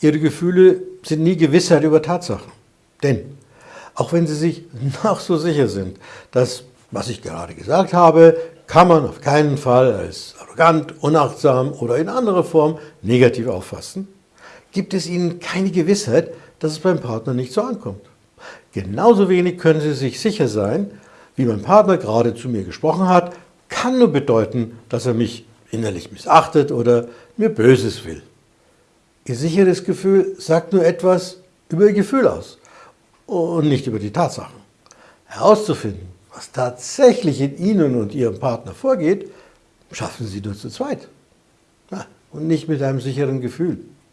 Ihre Gefühle sind nie Gewissheit über Tatsachen. Denn auch wenn Sie sich noch so sicher sind, dass, was ich gerade gesagt habe, kann man auf keinen Fall als arrogant, unachtsam oder in anderer Form negativ auffassen, gibt es Ihnen keine Gewissheit, dass es beim Partner nicht so ankommt. Genauso wenig können Sie sich sicher sein, wie mein Partner gerade zu mir gesprochen hat, kann nur bedeuten, dass er mich innerlich missachtet oder mir Böses will. Ihr sicheres Gefühl sagt nur etwas über Ihr Gefühl aus und nicht über die Tatsachen. Herauszufinden, was tatsächlich in Ihnen und Ihrem Partner vorgeht, schaffen Sie nur zu zweit und nicht mit einem sicheren Gefühl.